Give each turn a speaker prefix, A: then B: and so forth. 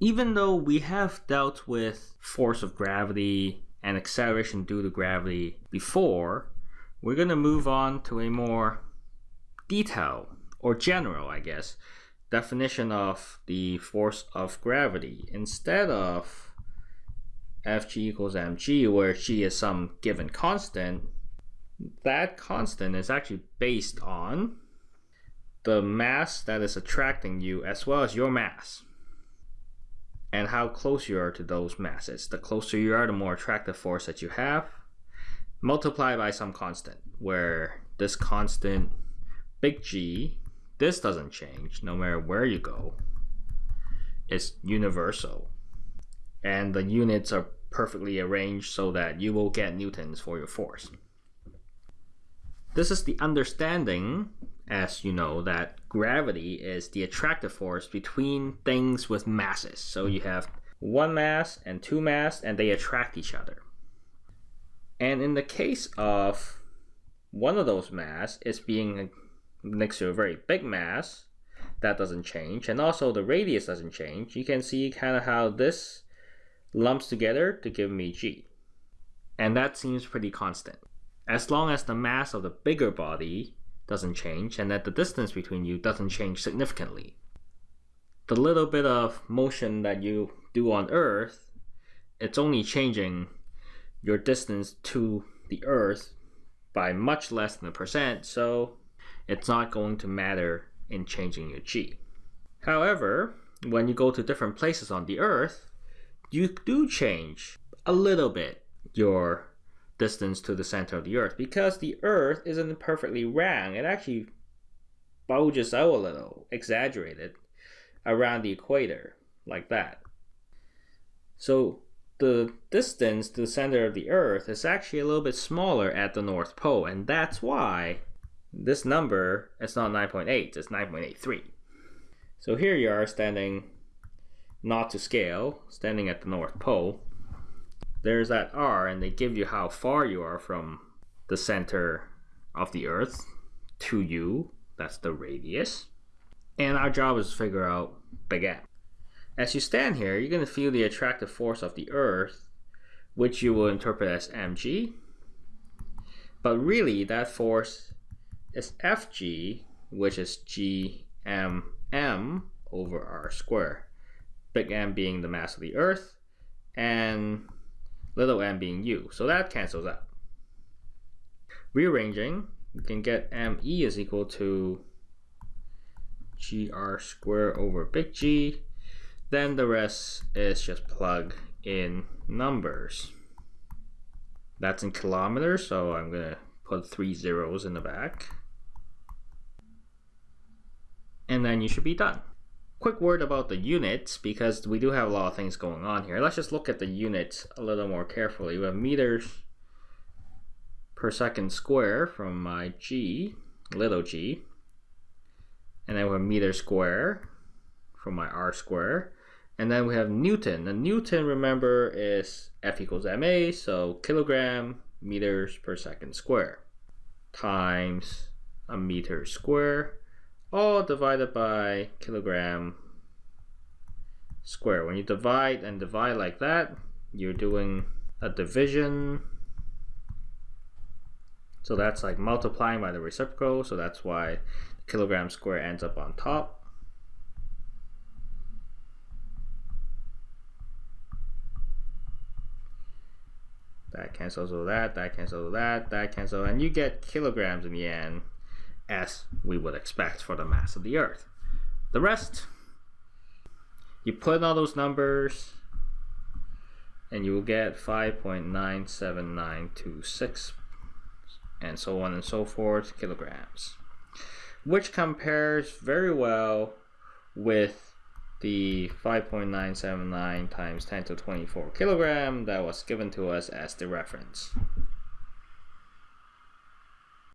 A: even though we have dealt with force of gravity and acceleration due to gravity before, we're going to move on to a more detailed or general, I guess, definition of the force of gravity instead of Fg equals mg, where g is some given constant. That constant is actually based on the mass that is attracting you as well as your mass and how close you are to those masses. The closer you are, the more attractive force that you have, multiplied by some constant, where this constant, big G, this doesn't change no matter where you go. It's universal. And the units are perfectly arranged so that you will get newtons for your force. This is the understanding as you know, that gravity is the attractive force between things with masses. So you have one mass and two mass, and they attract each other. And in the case of one of those mass is being next to a very big mass, that doesn't change, and also the radius doesn't change. You can see kind of how this lumps together to give me g. And that seems pretty constant. As long as the mass of the bigger body doesn't change and that the distance between you doesn't change significantly. The little bit of motion that you do on Earth, it's only changing your distance to the Earth by much less than a percent, so it's not going to matter in changing your g. However, when you go to different places on the Earth, you do change a little bit your distance to the center of the Earth because the Earth isn't perfectly round. It actually bulges out a little, exaggerated, around the equator, like that. So the distance to the center of the Earth is actually a little bit smaller at the North Pole, and that's why this number is not 9.8, it's 9.83. So here you are standing not to scale, standing at the North Pole, there's that r and they give you how far you are from the center of the earth to you that's the radius and our job is to figure out big M. As you stand here, you're going to feel the attractive force of the earth, which you will interpret as mg. But really, that force is fg, which is gmm over r square. Big M being the mass of the earth, and little m being u. So that cancels out. Rearranging, we can get me is equal to gr squared over big G. Then the rest is just plug in numbers. That's in kilometers, so I'm going to put three zeros in the back. And then you should be done. Quick word about the units, because we do have a lot of things going on here. Let's just look at the units a little more carefully. We have meters per second square from my g, little g. And then we have meter square from my r square. And then we have Newton. And Newton, remember, is F equals ma, so kilogram meters per second square times a meter square all divided by kilogram square. When you divide and divide like that, you're doing a division. So that's like multiplying by the reciprocal. So that's why kilogram square ends up on top. That cancels with that, that cancels with that, that cancels, and you get kilograms in the end as we would expect for the mass of the Earth. The rest, you put in all those numbers, and you will get 5.97926 and so on and so forth kilograms, which compares very well with the 5.979 times 10 to 24 kilogram that was given to us as the reference.